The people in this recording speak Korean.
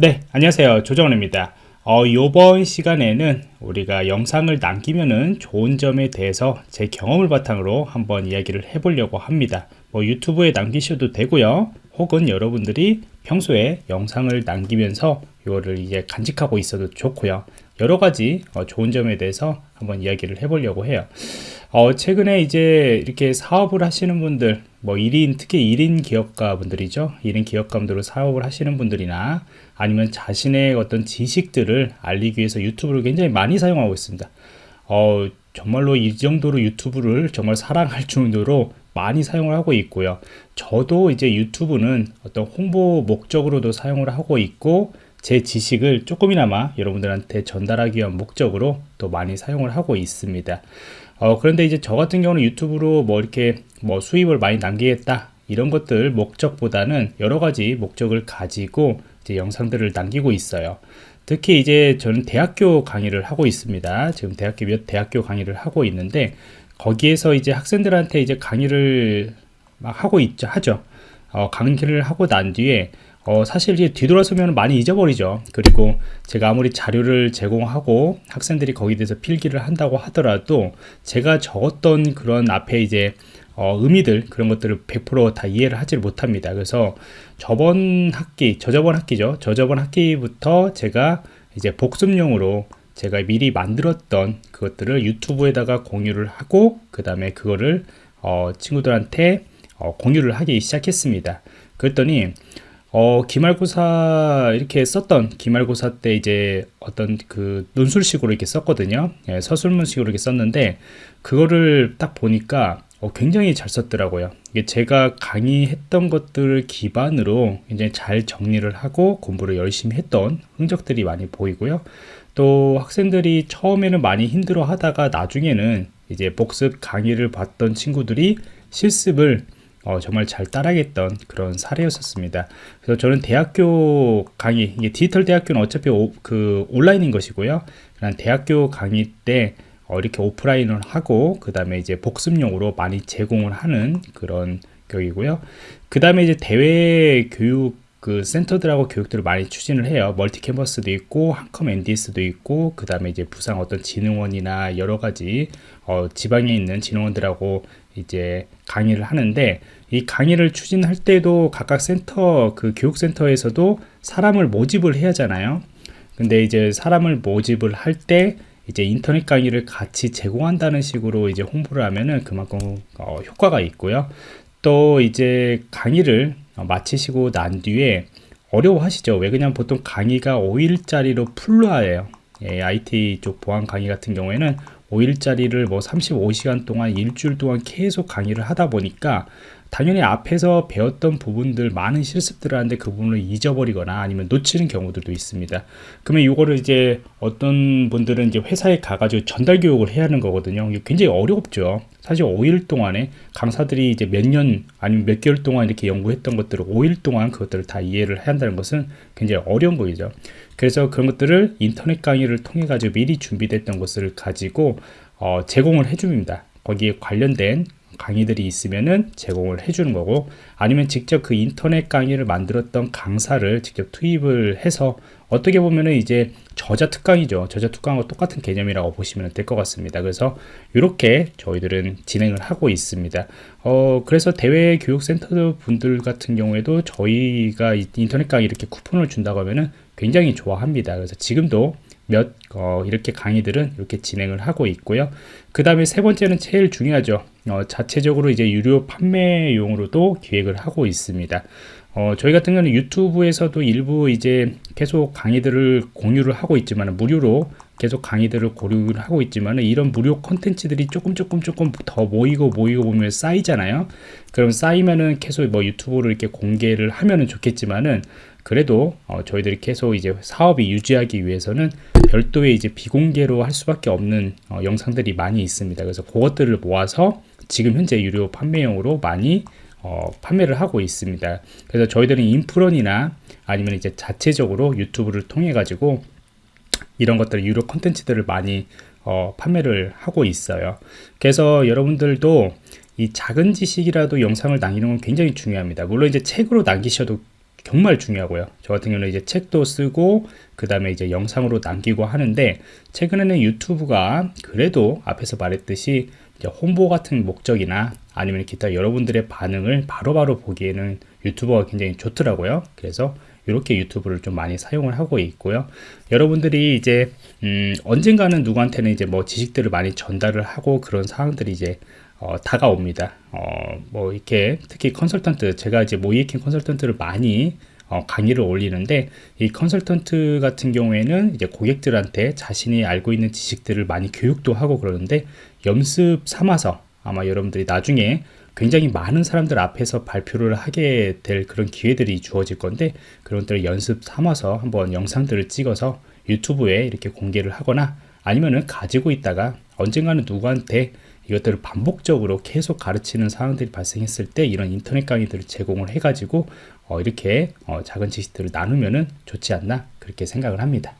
네 안녕하세요. 조정원입니다. 어, 이번 시간에는 우리가 영상을 남기면은 좋은 점에 대해서 제 경험을 바탕으로 한번 이야기를 해보려고 합니다. 뭐 유튜브에 남기셔도 되고요. 혹은 여러분들이 평소에 영상을 남기면서 이거를 이제 간직하고 있어도 좋고요 여러 가지 어, 좋은 점에 대해서 한번 이야기를 해보려고 해요. 어, 최근에 이제 이렇게 사업을 하시는 분들 뭐 1인 특히 1인 기업가 분들이죠. 1인 기업가분들로 사업을 하시는 분들이나 아니면 자신의 어떤 지식들을 알리기 위해서 유튜브를 굉장히 많이 사용하고 있습니다. 어, 정말로 이 정도로 유튜브를 정말 사랑할 정도로 많이 사용을 하고 있고요. 저도 이제 유튜브는 어떤 홍보 목적으로도 사용을 하고 있고 제 지식을 조금이나마 여러분들한테 전달하기 위한 목적으로 또 많이 사용을 하고 있습니다. 어, 그런데 이제 저 같은 경우는 유튜브로 뭐 이렇게 뭐 수입을 많이 남기겠다 이런 것들 목적보다는 여러 가지 목적을 가지고 이제 영상들을 남기고 있어요. 특히 이제 저는 대학교 강의를 하고 있습니다. 지금 대학교 몇 대학교 강의를 하고 있는데 거기에서 이제 학생들한테 이제 강의를 막 하고 있죠 하죠. 어, 강의를 하고 난 뒤에 어, 사실 이제 뒤돌아서면 많이 잊어버리죠. 그리고 제가 아무리 자료를 제공하고 학생들이 거기에 대해서 필기를 한다고 하더라도 제가 적었던 그런 앞에 이제 어, 의미들 그런 것들을 100%다 이해를 하지 못합니다. 그래서 저번 학기 저저번 학기죠. 저저번 학기부터 제가 이제 복습용으로 제가 미리 만들었던 그것들을 유튜브에다가 공유를 하고 그 다음에 그거를 어, 친구들한테 어, 공유를 하기 시작했습니다. 그랬더니 어, 기말고사 이렇게 썼던 기말고사 때 이제 어떤 그 논술식으로 이렇게 썼거든요. 예, 서술문식으로 이렇게 썼는데 그거를 딱 보니까 어, 굉장히 잘 썼더라고요. 이게 제가 강의했던 것들을 기반으로 이제 잘 정리를 하고 공부를 열심히 했던 흔적들이 많이 보이고요. 또 학생들이 처음에는 많이 힘들어 하다가 나중에는 이제 복습 강의를 봤던 친구들이 실습을 어, 정말 잘 따라겠던 그런 사례였었습니다. 그래서 저는 대학교 강의, 이게 디지털 대학교는 어차피 오, 그 온라인인 것이고요. 그냥 대학교 강의 때 어, 이렇게 오프라인을 하고 그 다음에 이제 복습용으로 많이 제공을 하는 그런 교육이고요. 그 다음에 이제 대외 교육 그 센터들하고 교육들을 많이 추진을 해요. 멀티 캠퍼스도 있고 한컴 NDS도 있고 그 다음에 이제 부상 어떤 진흥원이나 여러 가지 어, 지방에 있는 진흥원들하고 이제 강의를 하는데 이 강의를 추진할 때도 각각 센터 그 교육센터에서도 사람을 모집을 해야 하잖아요. 근데 이제 사람을 모집을 할 때 이제 인터넷 강의를 같이 제공한다는 식으로 이제 홍보를 하면은 그만큼 어, 효과가 있고요. 또 이제 강의를 어, 마치시고 난 뒤에 어려워하시죠? 왜 그냥 보통 강의가 5일짜리로 풀로 하예요? 예, IT 쪽 보안 강의 같은 경우에는 5일짜리를 뭐 35시간 동안 일주일 동안 계속 강의를 하다 보니까 당연히 앞에서 배웠던 부분들 많은 실습들을 하는데 그 부분을 잊어버리거나 아니면 놓치는 경우들도 있습니다. 그러면 이거를 이제 어떤 분들은 이제 회사에 가가지고 전달 교육을 해야 하는 거거든요. 굉장히 어렵죠. 사실 5일 동안에 강사들이 이제 몇 년 아니면 몇 개월 동안 이렇게 연구했던 것들을 5일 동안 그것들을 다 이해를 해야 한다는 것은 굉장히 어려운 거죠 그래서 그런 것들을 인터넷 강의를 통해 가지고 미리 준비됐던 것을 가지고 어, 제공을 해줍니다. 거기에 관련된 강의들이 있으면은 제공을 해주는 거고 아니면 직접 그 인터넷 강의를 만들었던 강사를 직접 투입을 해서 어떻게 보면은 이제 저자 특강이죠. 저자 특강과 똑같은 개념이라고 보시면 될 것 같습니다. 그래서 이렇게 저희들은 진행을 하고 있습니다. 어 그래서 대외 교육센터 분들 같은 경우에도 저희가 인터넷 강의 이렇게 쿠폰을 준다고 하면은 굉장히 좋아합니다. 그래서 지금도 몇 어, 이렇게 강의들은 이렇게 진행을 하고 있고요. 그 다음에 세 번째는 제일 중요하죠. 어, 자체적으로 이제 유료 판매용으로도 기획을 하고 있습니다. 어, 저희 같은 경우는 유튜브에서도 일부 이제 계속 강의들을 공유를 하고 있지만 무료로 계속 강의들을 고려를 하고 있지만 이런 무료 컨텐츠들이 조금 조금 조금 더 모이고 모이고 보면 쌓이잖아요. 그럼 쌓이면은 계속 뭐 유튜브를 이렇게 공개를 하면은 좋겠지만은 그래도 어, 저희들이 계속 이제 사업이 유지하기 위해서는 별도의 이제 비공개로 할 수밖에 없는 어, 영상들이 많이 있습니다. 그래서 그것들을 모아서 지금 현재 유료 판매용으로 많이 어, 판매를 하고 있습니다. 그래서 저희들은 인프런이나 아니면 이제 자체적으로 유튜브를 통해 가지고 이런 것들 유료 컨텐츠들을 많이 어, 판매를 하고 있어요. 그래서 여러분들도 이 작은 지식이라도 영상을 남기는 건 굉장히 중요합니다. 물론 이제 책으로 남기셔도 정말 중요하고요. 저 같은 경우는 이제 책도 쓰고 그 다음에 이제 영상으로 남기고 하는데 최근에는 유튜브가 그래도 앞에서 말했듯이 홍보 같은 목적이나 아니면 기타 여러분들의 반응을 바로바로 바로 보기에는 유튜버가 굉장히 좋더라고요. 그래서 이렇게 유튜브를 좀 많이 사용을 하고 있고요. 여러분들이 이제 음, 언젠가는 누구한테는 이제 뭐 지식들을 많이 전달을 하고 그런 상황들이 이제 어, 다가옵니다. 어, 뭐 이렇게 특히 컨설턴트 제가 이제 모이에킹 컨설턴트를 많이 어, 강의를 올리는데 이 컨설턴트 같은 경우에는 이제 고객들한테 자신이 알고 있는 지식들을 많이 교육도 하고 그러는데 연습 삼아서 아마 여러분들이 나중에 굉장히 많은 사람들 앞에서 발표를 하게 될 그런 기회들이 주어질 건데 그런 것들을 연습 삼아서 한번 영상들을 찍어서 유튜브에 이렇게 공개를 하거나 아니면은 가지고 있다가 언젠가는 누구한테 이것들을 반복적으로 계속 가르치는 상황들이 발생했을 때 이런 인터넷 강의들을 제공을 해가지고 어, 이렇게 어, 작은 지식들을 나누면은 좋지 않나 그렇게 생각을 합니다.